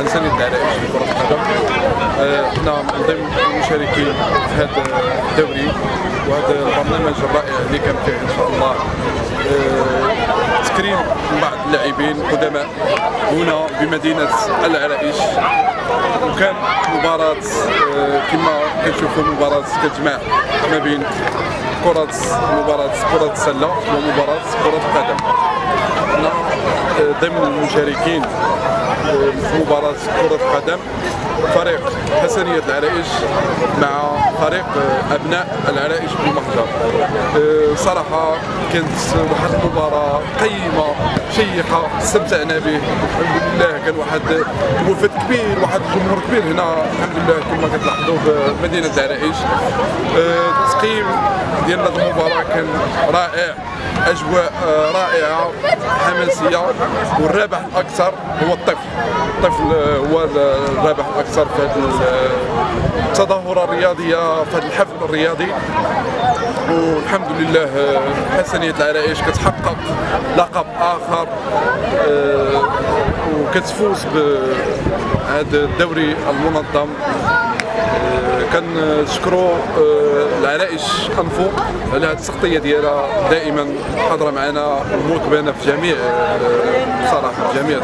انسانيه العرائش في كرة القدم. آه، حنا من ضمن المشاركين في هذا الدوري وهذا البرنامج الرائع اللي كان فيه إن شاء الله. آه، تكريم بعض اللاعبين قدماء هنا بمدينة العرائش. وكان مباراة آه، كما كنشوفوا مباراة كتجمع ما بين كرة مباراة كرة السلة ومباراة كرة القدم. ضمن المشاركين في مباراة كرة القدم فريق حسنية العرائش مع فريق أبناء العرائش بالمهجر آه، صراحة كانت واحد المباراة قيمة. شيقة استمتعنا به. الحمد لله كان واحد وفد كبير واحد الجمهور كبير هنا. الحمد لله كما كتلاحظوا في مدينة العرائش آه، التقييم ديال هذه المباراة كان رائع. أجواء آه، رائعة حماسية. والرابح الأكثر هو الطفل. الطفل آه، هو الرابح الأكثر في هذه التظاهره الرياضيه في هذا الحفل الرياضي. والحمد لله آه، حسنية العرائش كتحقق لقب آخر آه، وكتفوز بهذا الدوري المنظم. كنشكروا آه، العرائش أنفو؟ على هذه التغطيه ديالها دائما حاضره معنا ومواكبانا في جميع بصراحة في جميع